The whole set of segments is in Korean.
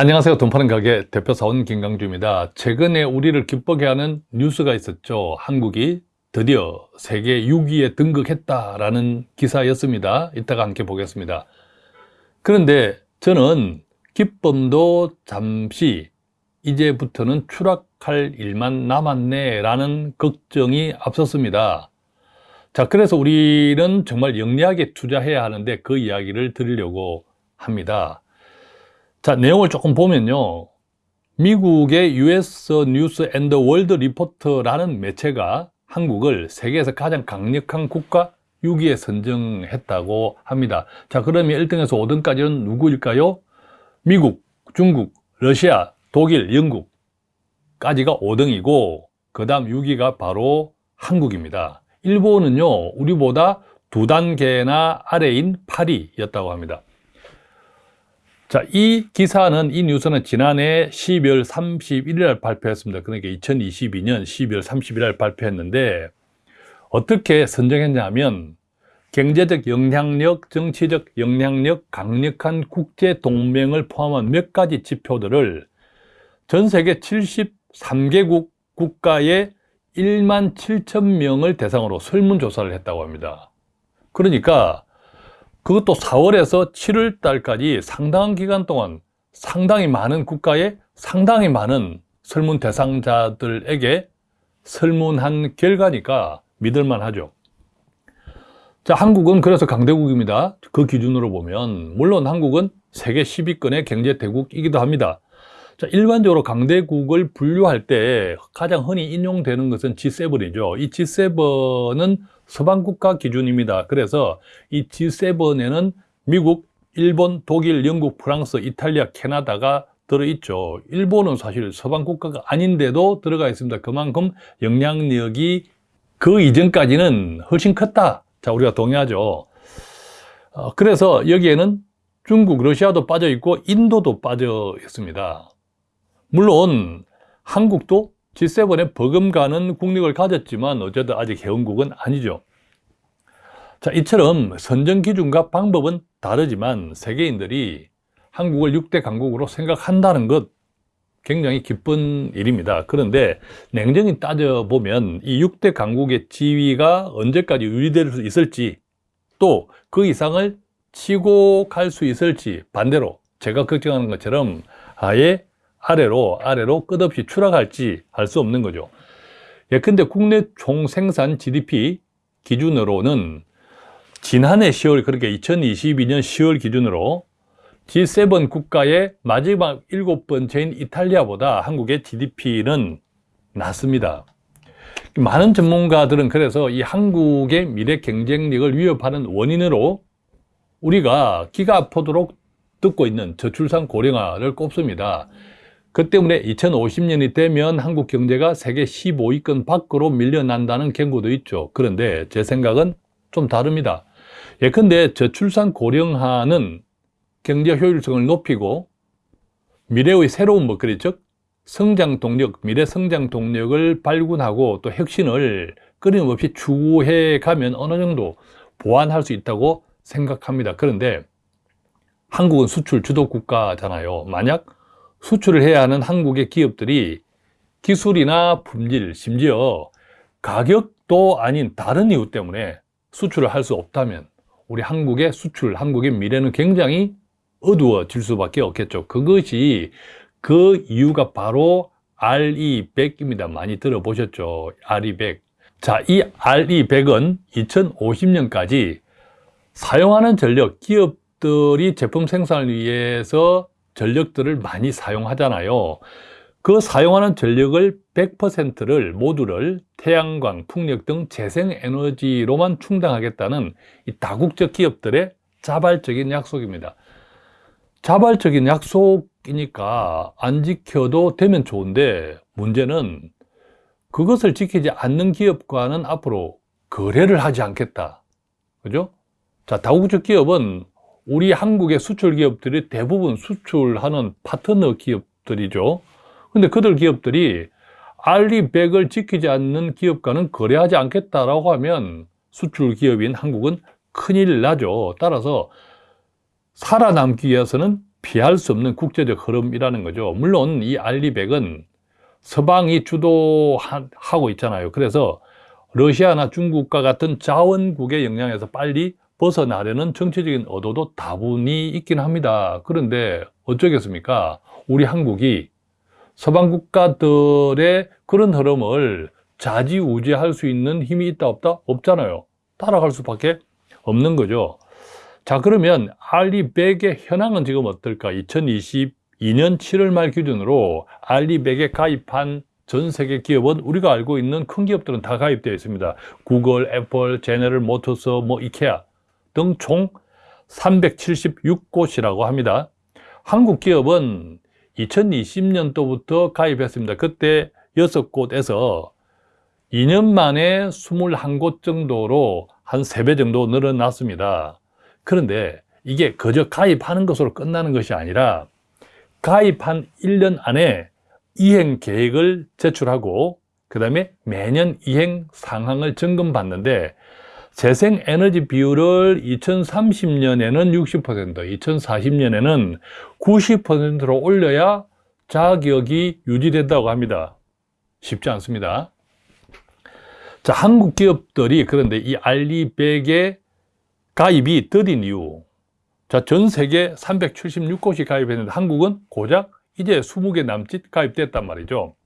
안녕하세요. 돈 파는 가게 대표사원 김강주입니다. 최근에 우리를 기쁘게 하는 뉴스가 있었죠. 한국이 드디어 세계 6위에 등극했다라는 기사였습니다. 이따가 함께 보겠습니다. 그런데 저는 기쁨도 잠시 이제부터는 추락할 일만 남았네 라는 걱정이 앞섰습니다. 자, 그래서 우리는 정말 영리하게 투자해야 하는데 그 이야기를 드리려고 합니다. 자, 내용을 조금 보면요. 미국의 US 뉴스 앤드 월드 리포트라는 매체가 한국을 세계에서 가장 강력한 국가 6위에 선정했다고 합니다. 자, 그러면 1등에서 5등까지는 누구일까요? 미국, 중국, 러시아, 독일, 영국까지가 5등이고 그 다음 6위가 바로 한국입니다. 일본은요, 우리보다 두 단계나 아래인 8위였다고 합니다. 자, 이 기사는, 이 뉴스는 지난해 12월 31일 날 발표했습니다. 그러니까 2022년 12월 31일 날 발표했는데, 어떻게 선정했냐면, 경제적 영향력, 정치적 영향력, 강력한 국제 동맹을 포함한 몇 가지 지표들을 전 세계 73개국 국가의 1만 7천 명을 대상으로 설문조사를 했다고 합니다. 그러니까 그것도 4월에서 7월 달까지 상당한 기간 동안 상당히 많은 국가의 상당히 많은 설문 대상자들에게 설문한 결과니까 믿을만 하죠. 자, 한국은 그래서 강대국입니다. 그 기준으로 보면 물론 한국은 세계 10위권의 경제대국이기도 합니다. 자, 일반적으로 강대국을 분류할 때 가장 흔히 인용되는 것은 G7이죠. 이 G7은 서방국가 기준입니다. 그래서 이 G7에는 미국, 일본, 독일, 영국, 프랑스, 이탈리아, 캐나다가 들어있죠. 일본은 사실 서방국가가 아닌데도 들어가 있습니다. 그만큼 영향력이 그 이전까지는 훨씬 컸다. 자, 우리가 동의하죠. 어, 그래서 여기에는 중국, 러시아도 빠져 있고 인도도 빠져 있습니다. 물론 한국도 G7에 버금가는 국력을 가졌지만 어쨌든 아직 회원국은 아니죠. 자, 이처럼 선정 기준과 방법은 다르지만 세계인들이 한국을 6대 강국으로 생각한다는 것 굉장히 기쁜 일입니다. 그런데 냉정히 따져보면 이 6대 강국의 지위가 언제까지 유지될 수 있을지 또 그 이상을 치고 갈 수 있을지 반대로 제가 걱정하는 것처럼 아예 아래로 아래로 끝없이 추락할지 알 수 없는 거죠. 예컨대 국내 총생산 GDP 기준으로는 지난해 10월 그렇게 2022년 10월 기준으로 G7 국가의 마지막 일곱 번째인 이탈리아보다 한국의 GDP는 낮습니다. 많은 전문가들은 그래서 이 한국의 미래 경쟁력을 위협하는 원인으로 우리가 기가 아프도록 듣고 있는 저출산 고령화를 꼽습니다. 그 때문에 2050년이 되면 한국 경제가 세계 15위권 밖으로 밀려난다는 경고도 있죠. 그런데 제 생각은 좀 다릅니다. 예컨대 저출산 고령화는 경제 효율성을 높이고 미래의 새로운 먹거리 즉 성장 동력, 미래 성장 동력을 발굴하고 또 혁신을 끊임없이 추구해 가면 어느 정도 보완할 수 있다고 생각합니다. 그런데 한국은 수출 주도 국가잖아요. 만약 수출을 해야 하는 한국의 기업들이 기술이나 품질, 심지어 가격도 아닌 다른 이유 때문에 수출을 할 수 없다면 우리 한국의 수출, 한국의 미래는 굉장히 어두워질 수밖에 없겠죠. 그것이 그 이유가 바로 RE100입니다. 많이 들어보셨죠? RE100. 자, 이 RE100은 2050년까지 사용하는 전력, 기업들이 제품 생산을 위해서 전력들을 많이 사용하잖아요. 그 사용하는 전력을 100%를 모두를 태양광, 풍력 등 재생에너지로만 충당하겠다는 이 다국적 기업들의 자발적인 약속입니다. 자발적인 약속이니까 안 지켜도 되면 좋은데 문제는 그것을 지키지 않는 기업과는 앞으로 거래를 하지 않겠다. 그죠? 자, 다국적 기업은 우리 한국의 수출 기업들이 대부분 수출하는 파트너 기업들이죠. 근데 그들 기업들이 알리백을 지키지 않는 기업과는 거래하지 않겠다라고 하면 수출 기업인 한국은 큰일 나죠. 따라서 살아남기 위해서는 피할 수 없는 국제적 흐름이라는 거죠. 물론 이 알리백은 서방이 주도하고 있잖아요. 그래서 러시아나 중국과 같은 자원국의 영향에서 빨리 벗어나려는 정치적인 의도도 다분히 있긴 합니다. 그런데 어쩌겠습니까? 우리 한국이 서방 국가들의 그런 흐름을 좌지우지할 수 있는 힘이 있다 없다? 없잖아요. 따라갈 수밖에 없는 거죠. 자 그러면 알리백의 현황은 지금 어떨까? 2022년 7월 말 기준으로 알리백에 가입한 전 세계 기업은 우리가 알고 있는 큰 기업들은 다 가입되어 있습니다. 구글, 애플, 제네럴 모터스, 뭐 이케아 등 총 376곳이라고 합니다. 한국 기업은 2020년도부터 가입했습니다. 그때 6곳에서 2년 만에 21곳 정도로 한 3배 정도 늘어났습니다. 그런데 이게 그저 가입하는 것으로 끝나는 것이 아니라 가입한 1년 안에 이행 계획을 제출하고 그 다음에 매년 이행 상황을 점검받는데 재생에너지 비율을 2030년에는 60%, 2040년에는 90%로 올려야 자격이 유지된다고 합니다. 쉽지 않습니다. 자, 한국 기업들이 그런데 이 알리백에 가입이 더딘 이유. 자, 전 세계 376곳이 가입했는데 한국은 고작 이제 20개 남짓 가입됐단 말이죠.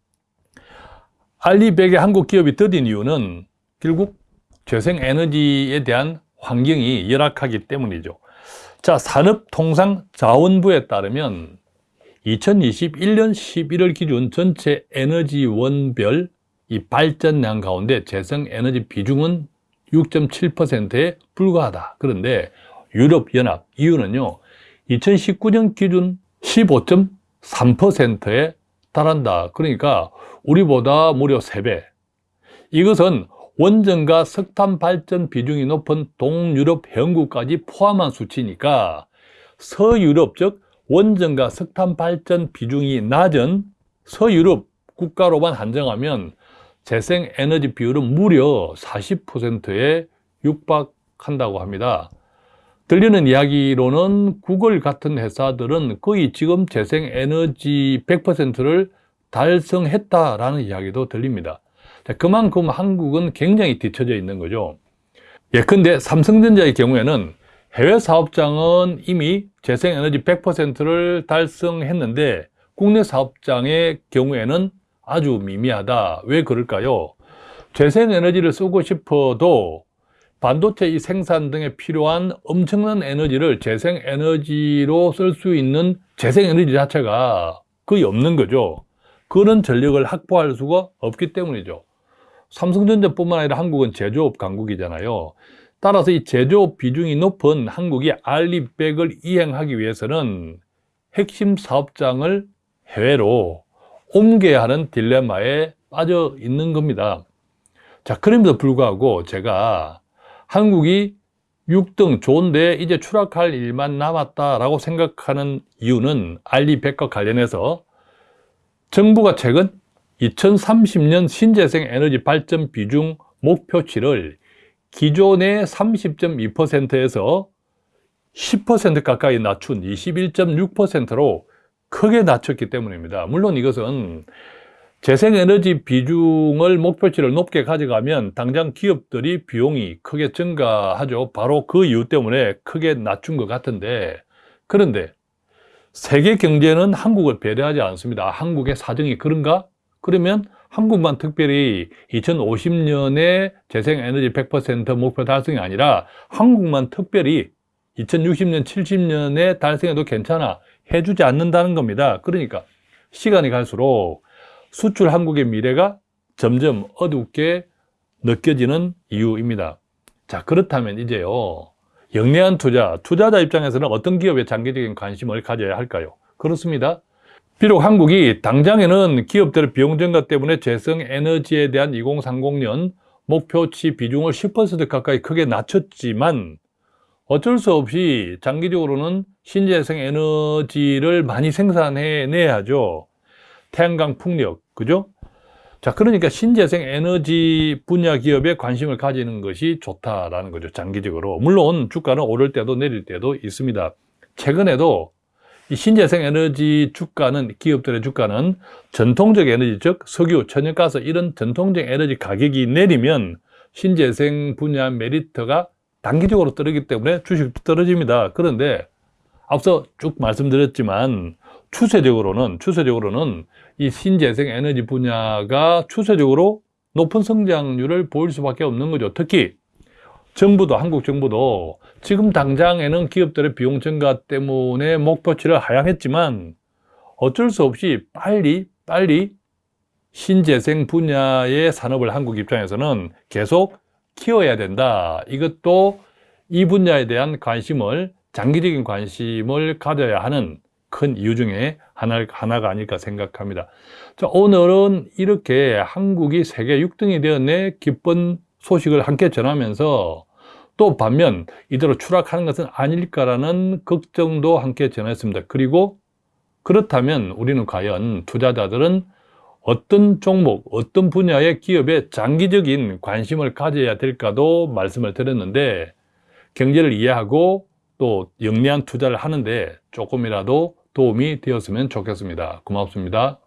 알리백의 한국 기업이 더딘 이유는 결국 재생에너지에 대한 환경이 열악하기 때문이죠. 자, 산업통상자원부에 따르면 2021년 11월 기준 전체 에너지원별 이 발전량 가운데 재생에너지 비중은 6.7%에 불과하다. 그런데 유럽연합 이유는요. 2019년 기준 15.3%에 달한다. 그러니까 우리보다 무려 3배. 이것은 원전과 석탄 발전 비중이 높은 동유럽 회원국까지 포함한 수치니까 서유럽 즉 원전과 석탄 발전 비중이 낮은 서유럽 국가로만 한정하면 재생에너지 비율은 무려 40%에 육박한다고 합니다. 들리는 이야기로는 구글 같은 회사들은 거의 지금 재생에너지 100%를 달성했다라는 이야기도 들립니다. 그만큼 한국은 굉장히 뒤처져 있는 거죠. 예컨대 삼성전자의 경우에는 해외 사업장은 이미 재생에너지 100%를 달성했는데 국내 사업장의 경우에는 아주 미미하다. 왜 그럴까요? 재생에너지를 쓰고 싶어도 반도체 이 생산 등에 필요한 엄청난 에너지를 재생에너지로 쓸 수 있는 재생에너지 자체가 거의 없는 거죠. 그런 전력을 확보할 수가 없기 때문이죠. 삼성전자뿐만 아니라 한국은 제조업 강국이잖아요. 따라서 이 제조업 비중이 높은 한국이 알리백을 이행하기 위해서는 핵심 사업장을 해외로 옮겨야 하는 딜레마에 빠져 있는 겁니다. 자, 그럼에도 불구하고 제가 한국이 6등 좋은데 이제 추락할 일만 남았다라고 생각하는 이유는 알리백과 관련해서 정부가 최근 2030년 신재생 에너지 발전 비중 목표치를 기존의 30.2%에서 10% 가까이 낮춘 21.6%로 크게 낮췄기 때문입니다. 물론 이것은 재생에너지 비중을 목표치를 높게 가져가면 당장 기업들이 비용이 크게 증가하죠. 바로 그 이유 때문에 크게 낮춘 것 같은데 그런데 세계 경제는 한국을 배려하지 않습니다. 한국의 사정이 그런가? 그러면 한국만 특별히 2050년에 재생에너지 100% 목표 달성이 아니라 한국만 특별히 2060년, 70년에 달성해도 괜찮아. 해주지 않는다는 겁니다. 그러니까 시간이 갈수록 수출 한국의 미래가 점점 어둡게 느껴지는 이유입니다. 자, 그렇다면 이제요. 영리한 투자, 투자자 입장에서는 어떤 기업에 장기적인 관심을 가져야 할까요? 그렇습니다. 비록 한국이 당장에는 기업들의 비용 증가 때문에 재생에너지에 대한 2030년 목표치 비중을 10% 가까이 크게 낮췄지만 어쩔 수 없이 장기적으로는 신재생 에너지를 많이 생산해내야죠. 태양광 풍력, 그죠? 자, 그러니까 신재생 에너지 분야 기업에 관심을 가지는 것이 좋다라는 거죠. 장기적으로. 물론 주가는 오를 때도 내릴 때도 있습니다. 최근에도 이 신재생 에너지 주가는 기업들의 주가는 전통적 에너지 즉 석유, 천연가스 이런 전통적 에너지 가격이 내리면 신재생 분야 메리트가 단기적으로 떨어지기 때문에 주식도 떨어집니다. 그런데 앞서 쭉 말씀드렸지만 추세적으로는 추세적으로는 이 신재생 에너지 분야가 추세적으로 높은 성장률을 보일 수밖에 없는 거죠. 특히 정부도 한국 정부도 지금 당장에는 기업들의 비용 증가 때문에 목표치를 하향했지만 어쩔 수 없이 빨리 빨리 신재생 분야의 산업을 한국 입장에서는 계속 키워야 된다. 이것도 이 분야에 대한 관심을 장기적인 관심을 가져야 하는 큰 이유 중에 하나, 하나가 아닐까 생각합니다. 자, 오늘은 이렇게 한국이 세계 6등이 되었네 기쁜 소식을 함께 전하면서 또 반면 이대로 추락하는 것은 아닐까라는 걱정도 함께 전했습니다. 그리고 그렇다면 우리는 과연 투자자들은 어떤 종목, 어떤 분야의 기업에 장기적인 관심을 가져야 될까도 말씀을 드렸는데 경제를 이해하고 또 영리한 투자를 하는데 조금이라도 도움이 되었으면 좋겠습니다. 고맙습니다.